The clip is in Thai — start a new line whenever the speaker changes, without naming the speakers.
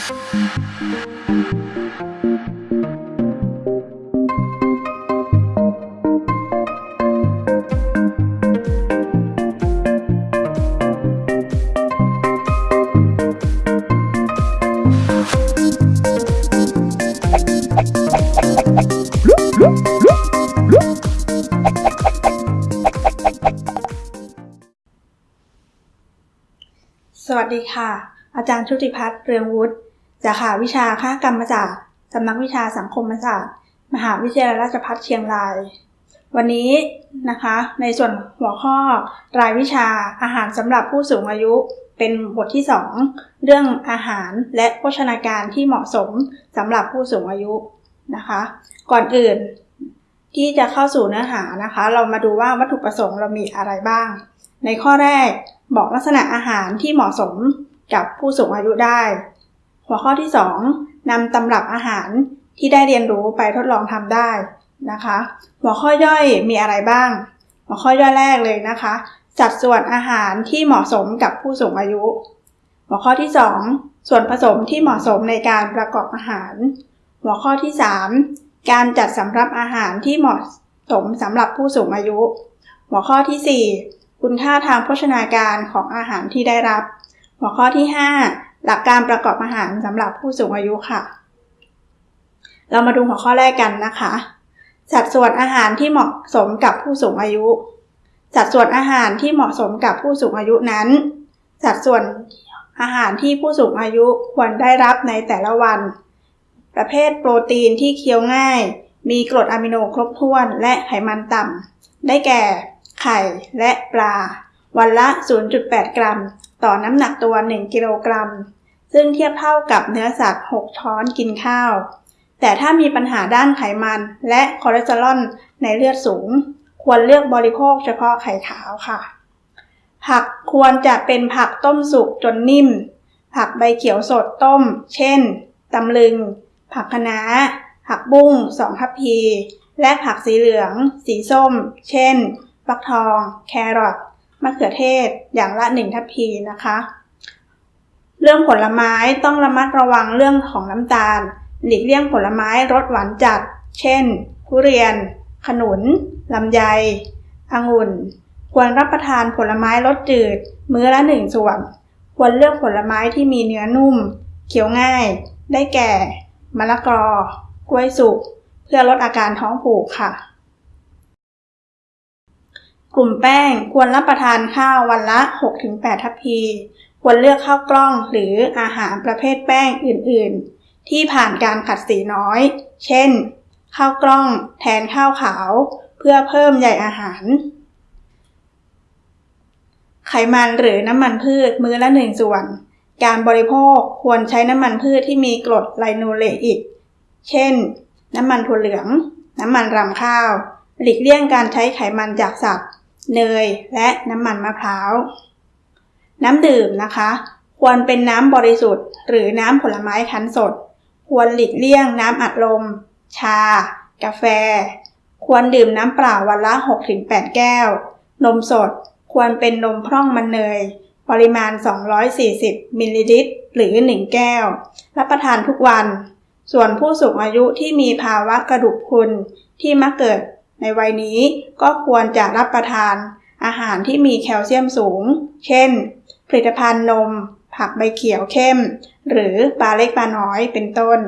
สวัสดีค่ะ อาจารย์ชุติพัฒน์เรืองวุฒิ สาขาวิชาค่ากรรมศาสตร์สำนักวิชาสังคมศาสตร์ มหาวิทยาลัยราชภัฏเชียงราย วันนี้นะคะ ในส่วนหัวข้อรายวิชาอาหารสำหรับผู้สูงอายุเป็นบทที่ 2 เรื่องอาหารและโภชนาการที่เหมาะสมสำหรับผู้สูงอายุนะคะ ก่อนอื่นที่จะเข้าสู่เนื้อหานะคะ เรามาดูว่าวัตถุประสงค์เรามีอะไรบ้าง ในข้อแรกบอกลักษณะอาหารที่เหมาะสมกับผู้สูงอายุได้ หัวข้อที่ 2นำตำรับอาหารที่ได้เรียนรู้ไปทดลองทำได้นะคะ หัวข้อย่อยมีอะไรบ้าง หัวข้อย่อยแรกเลยนะคะ จัดส่วนอาหารที่เหมาะสมกับผู้สูงอายุ หัวข้อที่ 2 ส่วนผสมที่เหมาะสมในการประกอบอาหาร หัวข้อที่ 3 การจัดสำรับอาหารที่เหมาะสมสำหรับผู้สูงอายุ หัวข้อที่ 4 คุณค่าทางโภชนาการของอาหารที่ได้รับ หัวข้อที่ 5 หลักการประกอบอาหารสำหรับผู้สูงอายุค่ะ เรามาดูหัวข้อแรกกันนะคะ สัดส่วนอาหารที่เหมาะสมกับผู้สูงอายุ สัดส่วนอาหารที่เหมาะสมกับผู้สูงอายุนั้น สัดส่วนอาหารที่ผู้สูงอายุควรได้รับในแต่ละวัน ประเภทโปรตีนที่เคี้ยวง่าย มีกรดอะมิโนครบถ้วนและไขมันต่ำได้แก่ ไข่และปลา วันละ 0.8 กรัม ต่อน้ำหนักตัว 1 กิโลกรัม ซึ่งเทียบเท่ากับเนื้อสัตว์ 6 ช้อนกินข้าว แต่ถ้ามีปัญหาด้านไขมันและคอเลสเตอรอลในเลือดสูง ควรเลือกบริโภคเฉพาะไข่ขาวค่ะ ผักควรจะเป็นผักต้มสุกจนนิ่ม ผักใบเขียวสดต้ม เช่นตำลึง ผักคะน้า ผักบุ้งสองทัพพี และผักสีเหลือง สีส้ม เช่น ฟักทอง แครอท มะเขือเทศอย่างละหนึ่งทัพพีนะคะ เรื่องผลไม้ต้องระมัดระวังเรื่องของน้ำตาล หลีกเลี่ยงผลไม้รสหวานจัด เช่น ทุเรียน ขนุนลำไยองุ่น ควรรับประทานผลไม้รสจืด มื้อละหนึ่งส่วน ควรเลือกผลไม้ที่มีเนื้อนุ่ม เคี้ยวง่าย ได้แก่ มะละกอ กล้วยสุก เพื่อลดอาการท้องผูกค่ะ กลุ่มแป้งควรรับประทานข้าววันละ 6-8 ทัพพี ควรเลือกข้าวกล้องหรืออาหารประเภทแป้งอื่น ๆ ที่ผ่านการขัดสีน้อย เช่น ข้าวกล้องแทนข้าวขาว เพื่อเพิ่มใยอาหาร ไขมันหรือน้ำมันพืชมื้อละหนึ่งส่วน การบริโภคควรใช้น้ำมันพืชที่มีกรดไลโนเลอิก เช่น น้ำมันถั่วเหลือง น้ำมันรำข้าว หลีกเลี่ยงการใช้ไขมันจากสัตว์ เนย และน้ำมันมะพร้าว น้ำดื่มนะคะ ควรเป็นน้ำบริสุทธิ์ หรือน้ำผลไม้คั้นสด ควรหลีกเลี่ยงน้ำอัดลม ชา กาแฟ ควรดื่มน้ำเปล่าวันละ 6-8 แก้ว นมสด ควรเป็นนมพร่องมันเนย ปริมาณ 240 มิลลิลิตร หรือ 1 แก้ว รับประทานทุกวัน ส่วนผู้สูงอายุที่มีภาวะกระดูกพรุนที่มักเกิด ในวัยนี้ก็ควรจะรับประทานอาหารที่มีแคลเซียมสูง เช่น ผลิตภัณฑ์นม ผักใบเขียวเข้ม หรือปลาเล็กปลาน้อยเป็นต้น